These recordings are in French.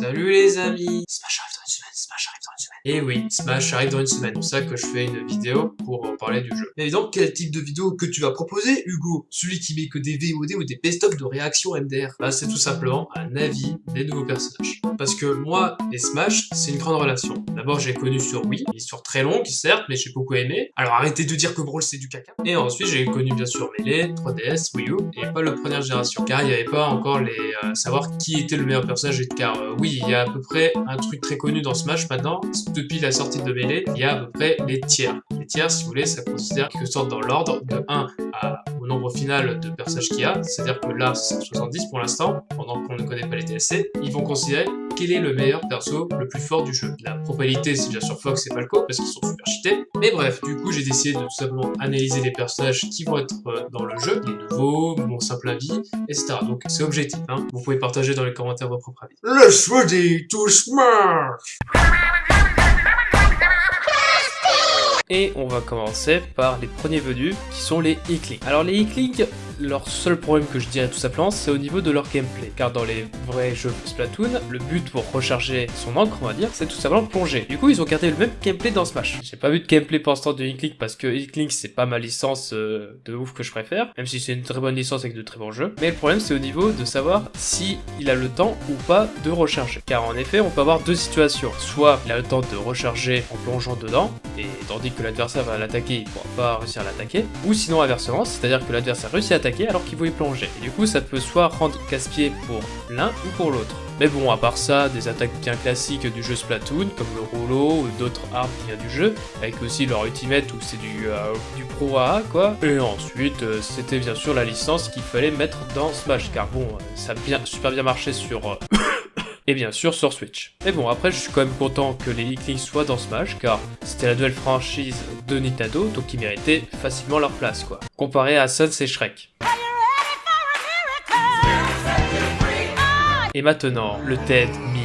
Salut les amis Et oui, Smash arrive dans une semaine. C'est pour ça que je fais une vidéo pour parler du jeu. Et donc, quel type de vidéo que tu vas proposer, Hugo? Celui qui met que des VOD ou des best-of de réactions MDR Bah, c'est tout simplement un avis des nouveaux personnages. Parce que moi et Smash, c'est une grande relation. D'abord, j'ai connu sur Wii, une histoire très longue, certes, mais j'ai beaucoup aimé. Alors arrêtez de dire que Brawl c'est du caca. Et ensuite, j'ai connu bien sûr Melee, 3DS, Wii U, et pas le première génération. Car il n'y avait pas encore les... Euh, savoir qui était le meilleur personnage. Car euh, oui, il y a à peu près un truc très connu dans Smash maintenant. Depuis la sortie de Melee, il y a à peu près les tiers. Les tiers, si vous voulez, ça considère quelque sorte dans l'ordre de 1 à, au nombre final de personnages qu'il y a. C'est-à-dire que là, c'est 70 pour l'instant, pendant qu'on ne connaît pas les DLC. Ils vont considérer quel est le meilleur perso le plus fort du jeu. La probabilité, c'est déjà sur Fox, le cas, parce qu'ils sont super cheatés. Mais bref, du coup, j'ai décidé de tout simplement analyser les personnages qui vont être euh, dans le jeu, les nouveaux, mon simple avis, etc. Donc c'est objectif, hein. Vous pouvez partager dans les commentaires votre propre avis. Let's ready to smash Et on va commencer par les premiers venus, qui sont les e Alors les e leur seul problème que je dirais tout simplement, c'est au niveau de leur gameplay. Car dans les vrais jeux Splatoon, le but pour recharger son encre, on va dire, c'est tout simplement plonger. Du coup, ils ont gardé le même gameplay dans Smash. J'ai pas vu de gameplay pour l'instant de e parce que e c'est pas ma licence euh, de ouf que je préfère, même si c'est une très bonne licence avec de très bons jeux. Mais le problème, c'est au niveau de savoir si il a le temps ou pas de recharger. Car en effet, on peut avoir deux situations. Soit il a le temps de recharger en plongeant dedans, et tandis que l'adversaire va l'attaquer, il pourra pas réussir à l'attaquer. Ou sinon inversement, c'est-à-dire que l'adversaire réussit à attaquer alors qu'il voulait plonger. Et du coup, ça peut soit rendre casse-pied pour l'un ou pour l'autre. Mais bon, à part ça, des attaques bien classiques du jeu Splatoon, comme le rouleau ou d'autres armes qui viennent du jeu, avec aussi leur ultimate où c'est du, euh, pro AA, quoi. Et ensuite, euh, c'était bien sûr la licence qu'il fallait mettre dans Smash, car bon, euh, ça a bien, super bien marché sur et bien sûr sur Switch. Mais bon, après je suis quand même content que les Iklings soient dans Smash, car c'était la nouvelle franchise de Nintendo, donc ils méritaient facilement leur place, quoi. Comparé à Suns et Shrek. Et maintenant, le TED meme.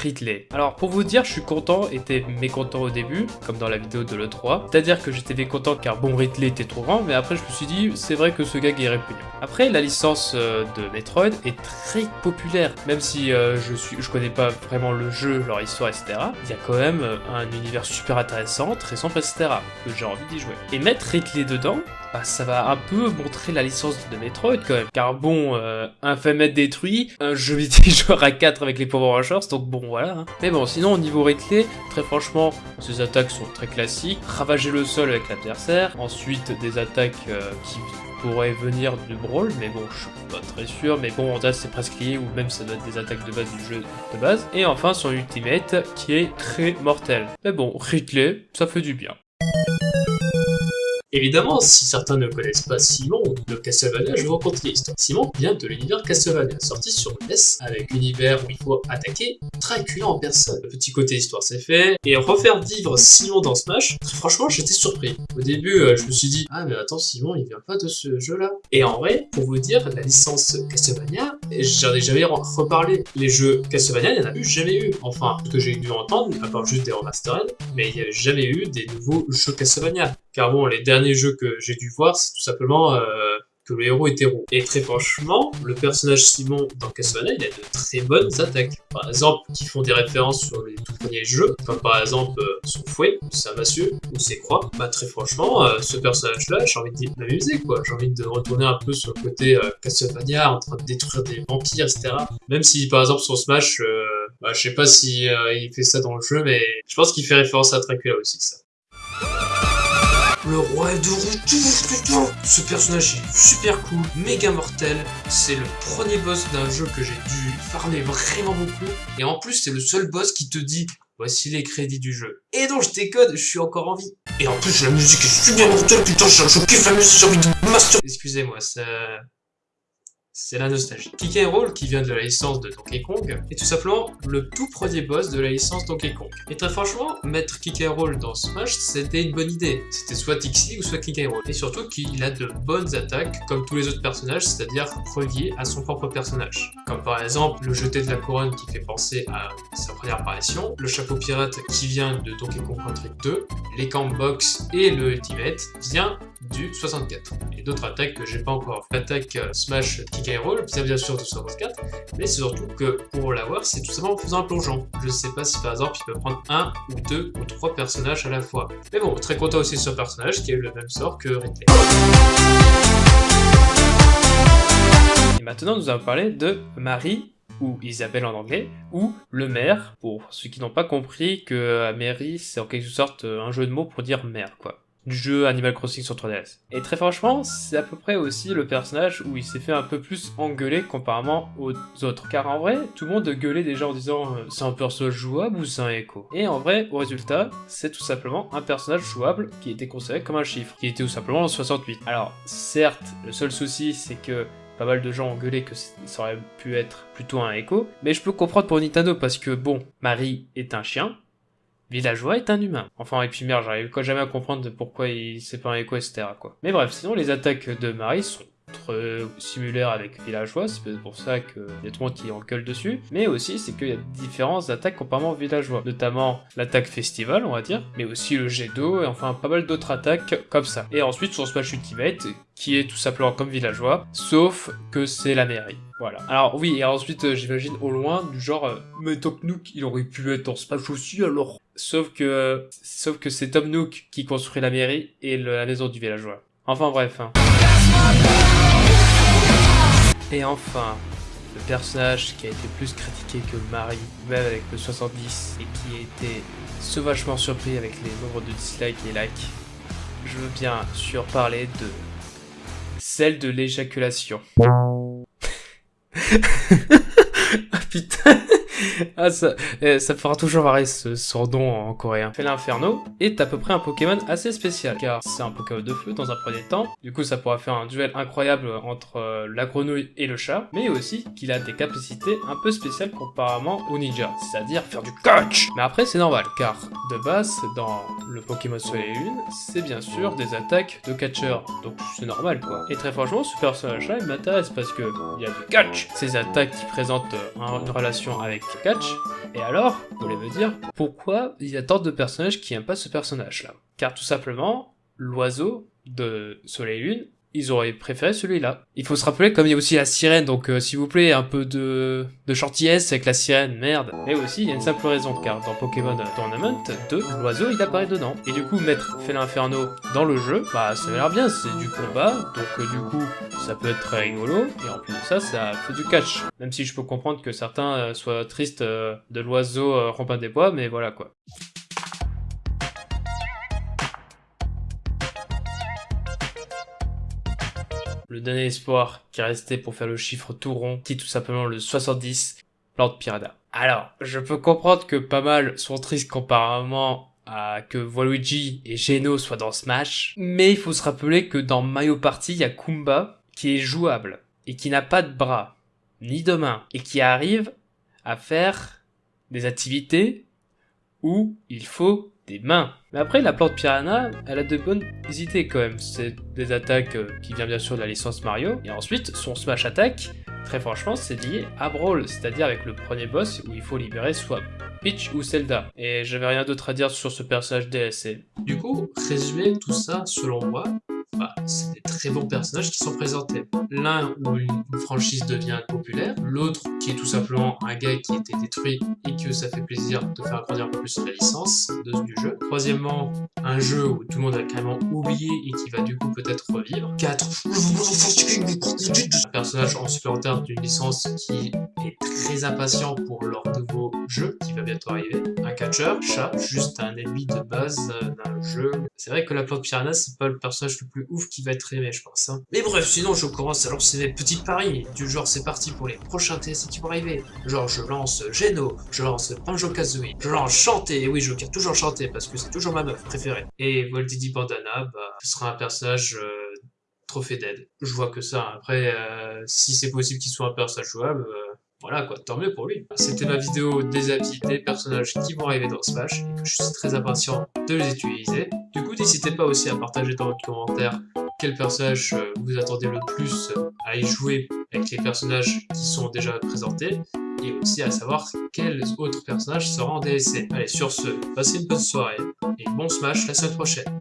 Ridley. Alors pour vous dire, je suis content, était mécontent au début, comme dans la vidéo de l'E3. C'est-à-dire que j'étais mécontent car bon, Ridley était trop grand, mais après je me suis dit, c'est vrai que ce gag est répugnant. Après, la licence euh, de Metroid est très populaire, même si euh, je suis, connais pas vraiment le jeu, leur histoire, etc. Il y a quand même euh, un univers super intéressant, très simple, etc. que j'ai envie d'y jouer. Et mettre Ridley dedans, bah, ça va un peu montrer la licence de Metroid quand même. Car bon, euh, un être détruit, un jeu joueur à 4 avec les Power Rangers, donc bon voilà. Hein. Mais bon, sinon au niveau Ridley, très franchement, ses attaques sont très classiques. Ravager le sol avec l'adversaire, ensuite des attaques qui pourrait venir du brawl, mais bon, je suis pas très sûr, mais bon, en c'est presque lié, ou même ça doit être des attaques de base du jeu de base. Et enfin, son ultimate, qui est très mortel. Mais bon, Ridley, ça fait du bien. Évidemment, si certains ne connaissent pas Simon de Castlevania, je vous raconter l'histoire. Simon vient de l'univers Castlevania, sorti sur NES, avec l'univers où il faut attaquer Dracula en personne. Le petit côté histoire c'est fait, et refaire vivre Simon dans Smash, franchement j'étais surpris. Au début, euh, je me suis dit, ah mais attends, Simon il vient pas de ce jeu-là. Et en vrai, pour vous dire, la licence Castlevania, j'en ai jamais reparlé. Les jeux Castlevania, il n'y en a eu jamais eu. Enfin, ce que j'ai dû entendre, à part juste des remastered, mais il n'y a jamais eu des nouveaux jeux Castlevania. Car bon, les derniers jeux que j'ai dû voir, c'est tout simplement euh, que le héros est héros. Et très franchement, le personnage Simon dans Castlevania, il a de très bonnes attaques. Par exemple, qui font des références sur les tout premiers jeux, comme par exemple euh, son fouet, sa massue, ou ses croix. Bah très franchement, euh, ce personnage-là, j'ai envie de m'amuser, quoi. J'ai envie de retourner un peu sur le côté Castlevania, en train de détruire des vampires, etc. Même si, par exemple, son Smash, bah, je sais pas si il fait ça dans le jeu, mais je pense qu'il fait référence à Dracula aussi, ça. Le roi de retour, Ce personnage est super cool, méga mortel. C'est le premier boss d'un jeu que j'ai dû farmer vraiment beaucoup. Et en plus, c'est le seul boss qui te dit voici les crédits du jeu. Et donc je décode, je suis encore en vie. Et en plus, la musique est super mortelle, putain, je, kiffe la musique, j'ai envie de master. Excusez-moi, ça c'est la nostalgie. Kick Roll, qui vient de la licence de Donkey Kong, est tout simplement le tout premier boss de la licence Donkey Kong. Et très franchement, mettre Kick Roll dans Smash, c'était une bonne idée. C'était soit Tixie ou soit Kick Roll. Et surtout qu'il a de bonnes attaques, comme tous les autres personnages, c'est-à-dire reliées à son propre personnage. Comme par exemple le jeté de la couronne qui fait penser à sa première apparition, le chapeau pirate qui vient de Donkey Kong Country 2, les camp box et le ultimate vient du 64. Et d'autres attaques que j'ai pas encore. L'attaque euh, Smash Kick Skyroll, bien bien sûr de 64, mais c'est surtout que pour l'avoir, c'est tout simplement en faisant un plongeon. Je sais pas si par exemple il peut prendre un ou deux ou trois personnages à la fois. Mais bon, très content aussi de ce personnage qui a eu le même sort que Ridley. Et maintenant, nous allons parler de Marie ou Isabelle en anglais, ou le maire, pour ceux qui n'ont pas compris que Mary c'est en quelque sorte un jeu de mots pour dire mère quoi du jeu Animal Crossing sur 3DS. Et très franchement, c'est à peu près aussi le personnage où il s'est fait un peu plus engueuler comparément aux autres. Car en vrai, tout le monde gueulait déjà en disant euh, c'est un personnage jouable ou c'est un écho? Et en vrai, au résultat, c'est tout simplement un personnage jouable qui était considéré comme un chiffre, qui était tout simplement en 68. Alors, certes, le seul souci c'est que pas mal de gens ont gueulé que ça aurait pu être plutôt un écho, mais je peux comprendre pour Nintendo parce que bon, Marie est un chien, Villageois est un humain. Enfin, et puis merde, j'arrive jamais à comprendre pourquoi il c'est pas un écho, etc. Quoi. Mais bref, sinon les attaques de Marie sont très similaires avec Villageois, c'est pour ça le monde qui engueule dessus, mais aussi c'est qu'il y a différentes attaques comparément aux Villageois, notamment l'attaque Festival, on va dire, mais aussi le jet d'eau, et enfin pas mal d'autres attaques comme ça. Et ensuite son Smash Ultimate, qui est tout simplement comme Villageois, sauf que c'est la mairie. Voilà. Alors oui, et ensuite euh, j'imagine au loin, du genre, euh, mais Top Nook, il aurait pu être en Smash aussi alors Sauf que, sauf que c'est Tom Nook qui construit la mairie et la maison du villageois. Enfin bref. Hein. Et enfin, le personnage qui a été plus critiqué que Marie, même avec le 70, et qui a été sauvagement surpris avec les nombres de dislikes et likes, je veux bien sûr parler de celle de l'éjaculation. ah putain ah, ça, eh, ça fera toujours varier ce, son nom en coréen. Fait l'Inferno est à peu près un Pokémon assez spécial, car c'est un Pokémon de feu dans un premier temps. Du coup, ça pourra faire un duel incroyable entre euh, la grenouille et le chat, mais aussi qu'il a des capacités un peu spéciales comparément au ninja, c'est-à-dire faire du catch Mais après, c'est normal, car de base, dans le Pokémon Soleil et Lune, c'est bien sûr des attaques de catcheur, donc c'est normal quoi. Et très franchement, ce personnage-là, il m'intéresse parce que il y a du catch Ces attaques qui présentent euh, une relation avec Et alors, vous voulez me dire, pourquoi il y a tant de personnages qui n'aiment pas ce personnage-là? Car tout simplement, l'oiseau de Soleil Lune ils auraient préféré celui-là. Il faut se rappeler, comme il y a aussi la sirène, donc euh, s'il vous plaît, un peu de, de gentillesse avec la sirène, merde. Mais aussi, il y a une simple raison, car dans Pokémon Tournament 2, l'oiseau il apparaît dedans. Et du coup, mettre Félin Inferno dans le jeu, bah ça a l'air bien, c'est du combat, donc euh, du coup, ça peut être très rigolo, et en plus de ça, ça fait du catch. Même si je peux comprendre que certains euh, soient tristes de l'oiseau euh, des bois, mais voilà quoi. Le dernier espoir qui restait pour faire le chiffre tout rond, qui est tout simplement le 70, Plante Piranha. Alors, je peux comprendre que pas mal sont tristes comparément à que Waluigi et Geno soient dans Smash, mais il faut se rappeler que dans Mario Party, il y a Kumba qui est jouable et qui n'a pas de bras, ni de mains, et qui arrive à faire des activités où il faut mains. Mais après, la plante piranha, elle a de bonnes idées quand même. C'est des attaques euh, qui viennent bien sûr de la licence Mario. Et ensuite, son smash attack, très franchement, c'est lié à Brawl, c'est-à-dire avec le premier boss où il faut libérer soit Peach ou Zelda. Et j'avais rien d'autre à dire sur ce personnage DLC. Du coup, résumer tout ça, selon moi, bah, c'est des très bons personnages qui sont présentés. L'un où une, franchise devient populaire, l'autre qui est tout simplement un gars qui a été détruit et que ça fait plaisir de faire grandir un peu plus la licence de, du jeu. Troisièmement, un jeu où tout le monde a carrément oublié et qui va du coup peut-être revivre. 4. Un personnage en supplémentaire d'une licence qui est très impatient pour leur nouveau jeu qui va bientôt arriver. Un catcheur, chat, juste un ennemi de base d'un jeu. C'est vrai que la plante piranha, c'est pas le personnage le plus ouf qui va être aimé, je pense. Hein. Mais bref, sinon je commence à lancer mes petites paris. Du genre, c'est parti pour les prochains TSC qui vont arriver. Genre, je lance Geno, je lance Banjo-Kazooie, je lance Chanter. Oui, je garde toujours Chanter parce que c'est toujours ma meuf préférée. Et Voltidi Bandana, bah, ce sera un personnage... Euh, trophée d'aide. Je vois que ça. Après, euh, si c'est possible qu'il soit un personnage jouable, euh, voilà quoi, tant mieux pour lui. C'était ma vidéo des habits des personnages qui vont arriver dans Smash et que je suis très impatient de les utiliser. Du coup, n'hésitez pas aussi à partager dans votre commentaire quel personnage euh, vous attendez le plus à y jouer avec les personnages qui sont déjà présentés et aussi à savoir quels autres personnages seront en DLC. Allez, sur ce, passez une bonne soirée et bon Smash la semaine prochaine.